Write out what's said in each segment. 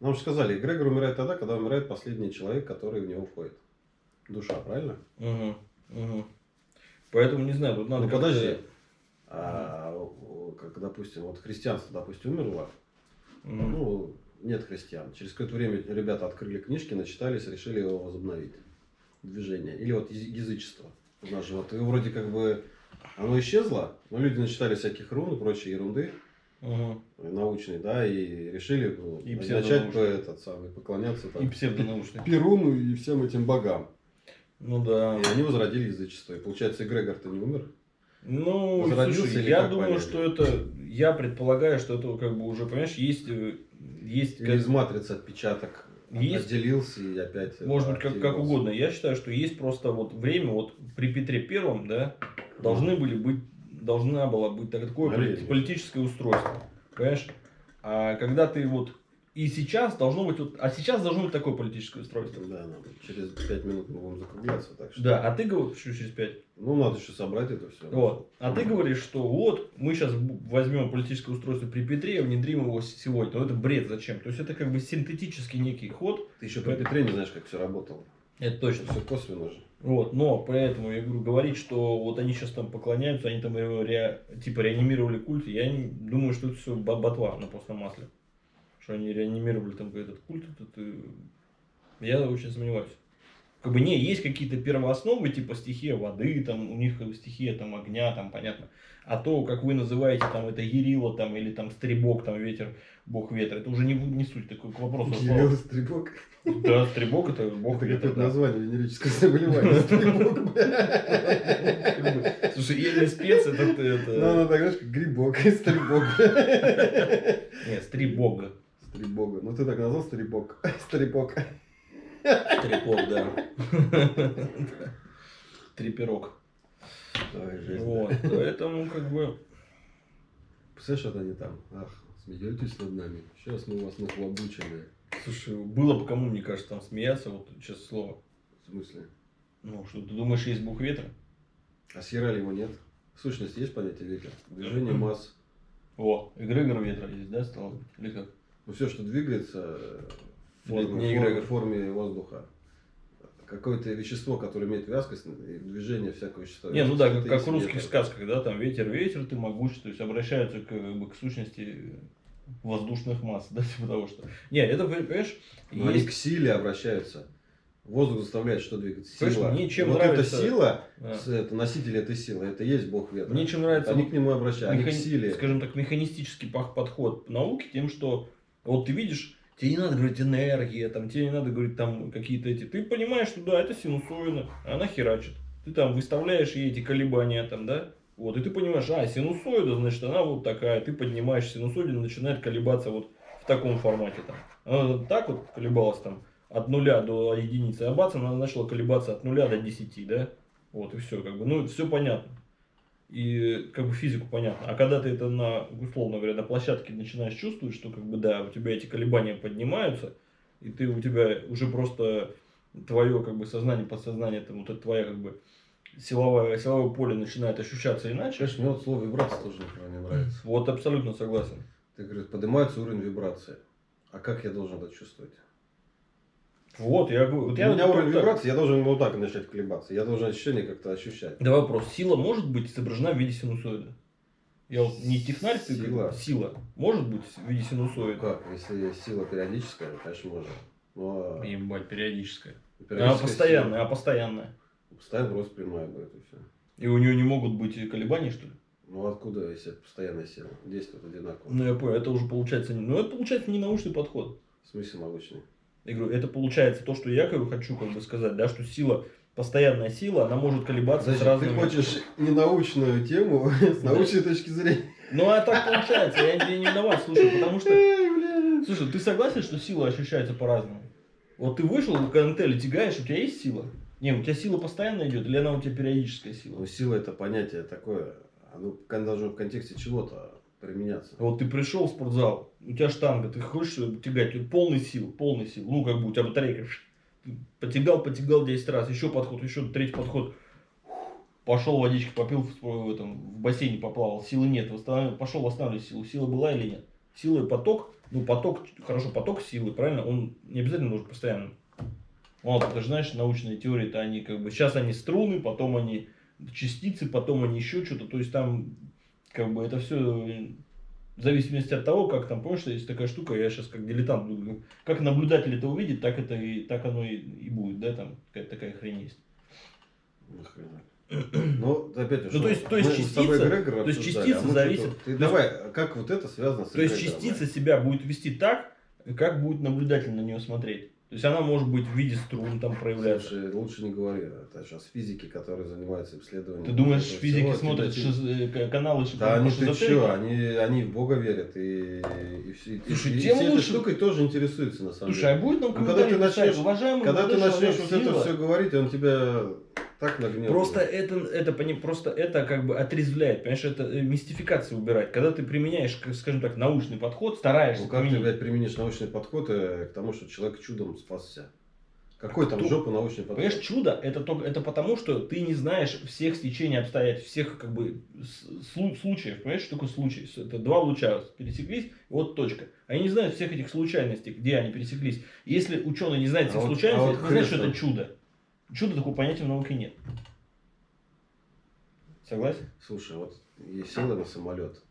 Нам же сказали, эгрегор умирает тогда, когда умирает последний человек, который в него входит. Душа, правильно? Угу. Угу. Поэтому не знаю, тут надо. Ну подожди. А, как, допустим, вот христианство, допустим, умерло. Угу. Ну, нет христиан. Через какое-то время ребята открыли книжки, начитались, решили его возобновить. Движение. Или вот язычество. У нас же вот вроде как бы оно исчезло, но люди начитали всяких рун и прочей ерунды. Угу. научной, да, и решили ну, и начать по, этот самый, поклоняться там, и псевдонаучный. Перуну и всем этим богам. Ну да. И они возродили язычество. И получается, Эгрегор-то не умер? Ну, слушай, я думаю, понять? что это, я предполагаю, что это как бы уже, понимаешь, есть... Есть Или как... из матрицы отпечаток есть, отделился и опять... Может быть, как, как угодно. Я считаю, что есть просто вот время, вот при Петре Первом, да, должны были быть должна была быть такое Наверное. политическое устройство. Понимаешь? А когда ты вот и сейчас должно быть вот, а сейчас должно быть такое политическое устройство. Да, надо. Через пять минут мы будем закругляться, так что. Да, а ты говоришь, почему через пять? Ну, надо еще собрать это все. Вот. А ты говоришь, что вот мы сейчас возьмем политическое устройство при Петре, внедрим его сегодня. Но это бред зачем? То есть это как бы синтетический некий ход. Ты еще при Петре не знаешь, как все работало. Это точно. Все косвенно же. Вот, но поэтому я говорю, говорить, что вот они сейчас там поклоняются, они там ре, типа реанимировали культ, я не, думаю, что это все ботва на постном масле. Что они реанимировали там этот культ, это, я очень сомневаюсь. Как бы не, есть какие-то первоосновы, типа стихия воды, там у них стихия там огня, там понятно. А то, как вы называете, там это Ерила, там, или там Стребок, там ветер, бог ветра, это уже не, не суть такой к вопросу. Ерила, Стребок? Да, Стребок это бог ветра. Это название венерическое заболевание, Стребок. Слушай, или спец, это... Ну, ну, так знаешь, как грибок, Стребок. Нет, Стребог. Стребога. Ну, ты так назвал Стребок. Стребок. Стрепок, да. Треперок. Вот, поэтому как бы... Представляешь, что они там, ах, смеетесь над нами, сейчас мы вас нахлобучили. Слушай, было бы кому, мне кажется, там смеяться, вот честное слово. В смысле? Ну, что ты думаешь, есть бог ветра? А схерали его нет? В сущности, есть понятие ветра? Движение масс. О, эгрегор ветра есть, да, стало? Или как? Ну, все, что двигается форме, форме, форме воздуха какое-то вещество, которое имеет вязкость, движение всякого вещества. Не, ну да, как, как в русских ветер. сказках, да, там ветер, ветер, ты могучий, то есть обращаются к, к сущности воздушных масс, да, типа того, что... Не, это, понимаешь, Но есть... Они к силе обращаются. Воздух заставляет что двигаться? Сила. Мне чем вот нравится... эта сила, да. это носитель этой силы, это есть бог ветра. Мне чем нравится... Они к нему обращаются, меха... они к силе. Скажем так, механистический подход науки тем, что вот ты видишь Тебе не надо говорить энергия, там, тебе не надо говорить там какие-то эти. Ты понимаешь, что да, это синусоида, она херачит. Ты там выставляешь ей эти колебания там, да? Вот, и ты понимаешь, а, синусоида, значит, она вот такая. Ты поднимаешь синусоиду, начинает колебаться вот в таком формате там. Она так вот колебалась там от нуля до единицы, а бац, она начала колебаться от нуля до десяти, да? Вот, и все, как бы, ну, все понятно и как бы физику понятно. А когда ты это на, условно говоря, на площадке начинаешь чувствовать, что как бы да, у тебя эти колебания поднимаются, и ты у тебя уже просто твое как бы сознание, подсознание, там вот это твоя как бы силовое, силовое поле начинает ощущаться иначе. Конечно, мне вот слово вибрация тоже не нравится. Вот абсолютно согласен. Ты говоришь, поднимается уровень вибрации. А как я должен это чувствовать? Вот, я говорю. Вот я у меня уровень вибрации, я должен вот так начать колебаться. Я должен ощущение как-то ощущать. Да вопрос. Сила может быть изображена в виде синусоида? Я вот не технарь, ты сила. сила может быть в виде синусоида? Ну как, если сила периодическая, конечно, может. Но... Ебать, периодическая. периодическая. А постоянная, сила. а постоянная? Постоянно просто прямая будет и все. И у нее не могут быть колебания, что ли? Ну откуда, если это постоянная сила? Действует одинаково. Ну я понял, это уже получается не. Ну это получается не научный подход. В смысле научный? Я говорю, это получается то, что я как хочу как бы сказать, да, что сила, постоянная сила, она может колебаться Значит, с разными... ты хочешь ненаучную тему с научной точки зрения. Ну, а так получается, я тебе не виноват, слушай, потому что... Слушай, ты согласен, что сила ощущается по-разному? Вот ты вышел, в антелли тягаешь, у тебя есть сила? Не, у тебя сила постоянно идет, или она у тебя периодическая сила? Ну, сила это понятие такое, оно должно в контексте чего-то применяться. Вот ты пришел в спортзал, у тебя штанга, ты хочешь тягать, полный сил, полный сил, ну как бы у тебя батарейка, потягал, потягал 10 раз, еще подход, еще третий подход, пошел водички попил в, этом, в бассейне поплавал, силы нет, восстанов... пошел восстанавливать силу, сила была или нет? Сила и поток ну, поток, хорошо, поток силы, правильно, он не обязательно нужен постоянно. Вот, ты же знаешь, научные теории-то они как бы, сейчас они струны, потом они частицы, потом они еще что-то, то есть там, как бы, это все в зависимости от того, как там, помнишь, есть такая штука, я сейчас как дилетант буду, как наблюдатель это увидит, так это и, так оно и, и будет, да, там какая-то такая хрень есть. Ну, опять же, Ну, то есть- то есть частица- то есть частица а зависит- Ты есть- давай, как вот это связано с То есть частица себя будет вести так, как будет наблюдатель на нее смотреть. То есть она может быть в виде струн там проявляться. Слушай, лучше не говори. Это сейчас физики, которые занимаются исследованием. Ты думаешь, физики всего, смотрят тебя- шиз- э, каналы Да, они ты чё, они, они в Бога верят и, и, все- и, Слушай, и тем этой лучше. штукой тоже интересуются на самом Слушай, а деле. будет нам Ну, когда ты начнешь- уважаемый Когда ты начнешь человек, это все говорить, он тебя так нагнет. Просто это, это, просто это как бы отрезвляет, понимаешь, это э, мистификацию убирать. Когда ты применяешь, скажем так, научный подход, стараешься Ну как ты, применить. блядь, применишь научный подход э, к тому, что человек чудом спасся? Какой там Кто? жопа научный подход? Понимаешь, чудо это только это потому, что ты не знаешь всех стечений обстоятельств, всех как бы слу- случаев. Понимаешь, что такое случай? Это два луча пересеклись, вот точка. Они не знают всех этих случайностей, где они пересеклись. Если ученый не знает А всех вот- случайностей, а вот это не значит, что это чудо. Чудо такого понятия в науке нет. Согласен? Слушай, вот есть села на самолет.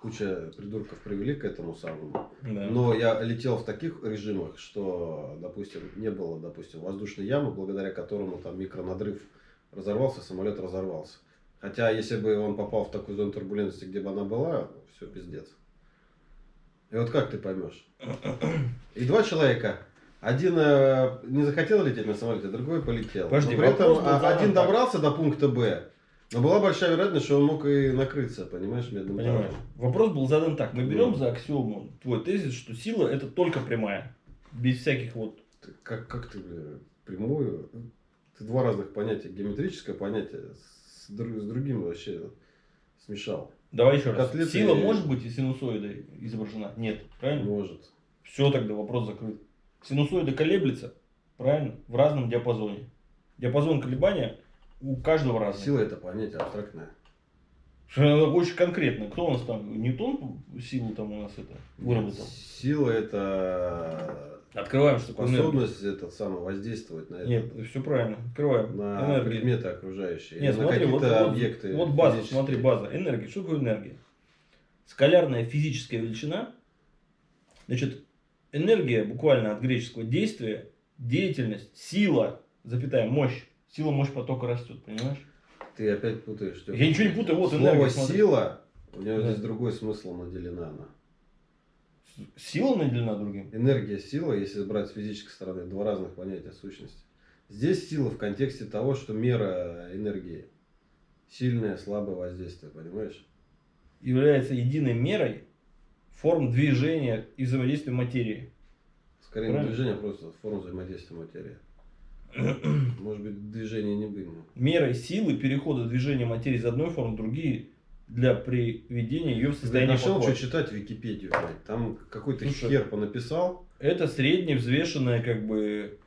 Куча придурков привели к этому самому. Да. Но я летел в таких режимах, что, допустим, не было, допустим, воздушной ямы, благодаря которому там микронадрыв разорвался, самолет разорвался. Хотя, если бы он попал в такую зону турбулентности, где бы она была, все, пиздец. И вот как ты поймешь? И два человека. Один э, не захотел лететь на самолете, другой полетел. Подожди, Но при этом а, один так. добрался до пункта Б, но была большая вероятность, что он мог и накрыться, понимаешь, медным Понимаешь? Вопрос был задан так. Мы берем Ну. за аксиому твой тезис, что сила это только прямая. Без всяких вот Ты как, как ты прямую? Ты два разных понятия, геометрическое понятие с, с другим вообще смешал. Давай еще раз. Котлеты- Сила может быть и синусоидой изображена? Нет. Правильно? Может. Все, тогда вопрос закрыт. Синусоида колеблется, правильно? В разном диапазоне. Диапазон колебания у каждого разный. Сила это понятие абстрактное. Она Очень конкретно. Кто у нас там? Ньютон силу там у нас это выработал? Сила это Открываем, что такое способность этот самый воздействовать на это. Нет, все правильно. Открываем. на Энергия. предметы окружающие. Нет, или на смотри, вот, какие-то вот- объекты. вот база, физические. смотри, база. Энергия. Что такое энергия? Скалярная физическая величина. Значит, энергия буквально от греческого действия, деятельность, сила, запятая, мощь. Сила, мощь потока растет, понимаешь? Ты опять путаешь. Стёпа. Я ничего не путаю, вот Слово энергия, сила, у него Да. здесь другой смысл наделена она. Сила наделена другим. Энергия, сила, если брать с физической стороны, два разных понятия сущности. Здесь сила в контексте того, что мера энергии. Сильное, слабое воздействие, понимаешь? Является единой мерой форм движения и взаимодействия материи. Скорее не Правильно. движение, а просто форма взаимодействия материи. Может быть, движение не было. Мерой силы перехода движения материи из одной формы в другие для приведения ее в состояние нашел, покоя. что читать Википедию, блядь. Там какой-то Слушай. хер понаписал. Это средне взвешенное как бы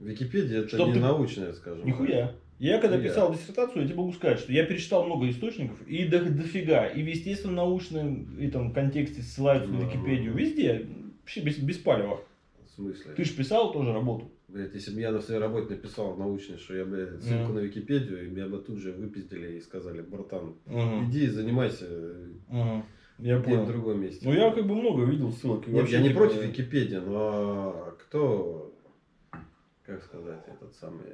Википедия это Чтоб не ты- научная, скажем. Нихуя. Я когда писал диссертацию, я тебе могу сказать, что я перечитал много источников, и до, дофига, и в естественно-научном и там, контексте ссылаются на Ну, Википедию, ну. везде, вообще без, без палева. В смысле? Ты же писал тоже работу. Блядь, если бы я на своей работе написал научный, что я, блядь, ссылку Ну. на Википедию, и меня бы тут же выпиздили и сказали, братан, Мгм. иди занимайся Мгм. Я где-то в понял. другом месте. Ну я как бы много видел ссылок. Нет, я не типа, против Википедии, но кто, как сказать, этот самый,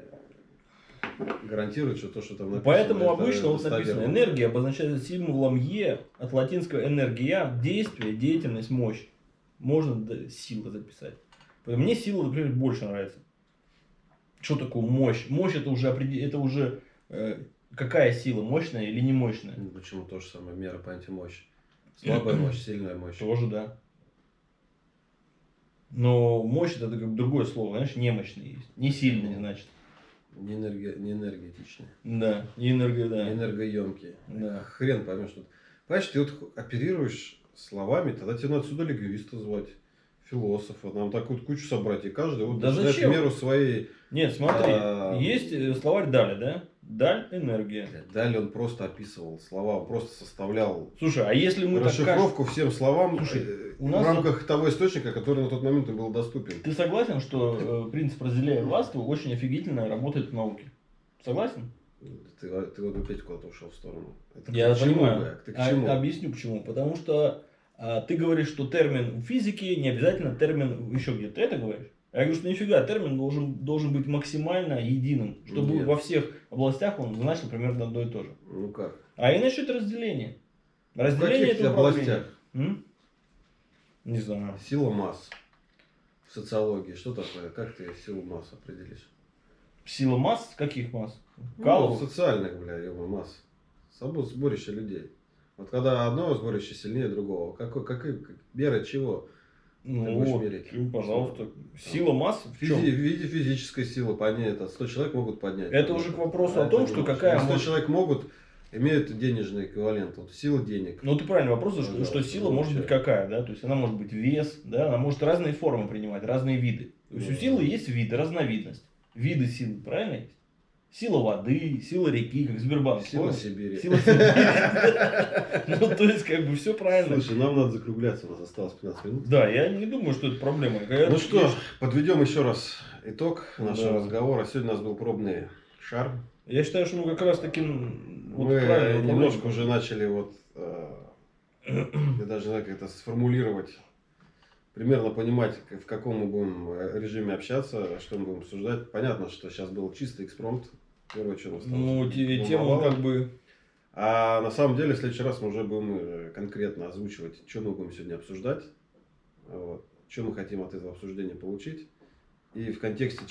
гарантирует, что то, что там написано, Поэтому это обычно вот написано, энергия обозначается символом Е, от латинского энергия, действие, деятельность, мощь. Можно сила записать. Мне сила, например, больше нравится. Что такое мощь? Мощь это уже, это уже э, какая сила, мощная или не мощная? Ну, Почему то же самое, мера по антимощи. Слабая мощь, сильная мощь. Тоже да. Но мощь это как бы другое слово, знаешь, немощный есть. Не сильный, значит. Не, энерги... не энергетичные, Да, и энергия, да. не энергоемкие. Да. Хрен поймешь тут. Понимаешь, ты вот оперируешь словами, тогда тебе надо сюда лингвиста звать, философа, нам так вот кучу собрать, и каждый вот Да зачем? меру своей... Нет, смотри, А, есть э, словарь Даля, да? Даль энергия. Далее он просто описывал слова, он просто составлял Слушай, а если мы так кажем... расшифровку всем словам. Слушай, у в нас... рамках того источника, который на тот момент и был доступен. Ты согласен, что э, принцип разделяя властву очень офигительно работает в науке? Согласен? Ты, ты вот опять куда-то ушел в сторону. Это Я к понимаю. Ты к А- чему? объясню почему. Потому что а, ты говоришь, что термин в физике не обязательно термин еще где-то. Ты это говоришь? Я говорю, что нифига, термин должен, должен быть максимально единым, чтобы Нет. во всех областях он значил примерно одно и то же. Ну как? А иначе это разделение. В Разделение каких это управление. областях? М? Не знаю. Сила масс. В социологии. Что такое? Как ты силу масс определишь? Сила масс? Каких масс? Ну, Каловых? социальных, бля, ё масс. Собой сборище людей. Вот когда одно сборище сильнее другого, какой, какой, как- мера чего? Ну Ты будешь мерить? ну, пожалуйста. Сила масс в Физи- в виде физической силы поднять это 100 человек могут поднять. Это уже к вопросу А о том, что какая 100 может- человек могут, имеют денежный эквивалент. Вот сила денег. Ну, ты правильный вопрос, что, Пожалуйста, что сила может быть какая, да? То есть она может быть вес, да, она может разные формы принимать, разные виды. То есть у Ну, силы да. есть виды, разновидность. Виды силы, правильно есть? Сила воды, сила реки, как Сбербанк. Сила понял? Сибири. Сила Сибири. Ну, то есть, как бы все правильно. Слушай, нам надо закругляться, у нас осталось 15 минут. Да, я не думаю, что это проблема. Ну что, подведем еще раз итог нашего Да. разговора. Сегодня у нас был пробный шар. Я считаю, что мы как раз таки м, вот Мы правильно немножко уже начали вот, э, я даже знаю, как это сформулировать, примерно понимать, в каком мы будем э, режиме общаться, что мы будем обсуждать. Понятно, что сейчас был чистый экспромт. Первое, что нас там Ну, те- тему как бы... А на самом деле в следующий раз мы уже будем э, конкретно озвучивать, что мы будем сегодня обсуждать, вот, что мы хотим от этого обсуждения получить и в контексте чего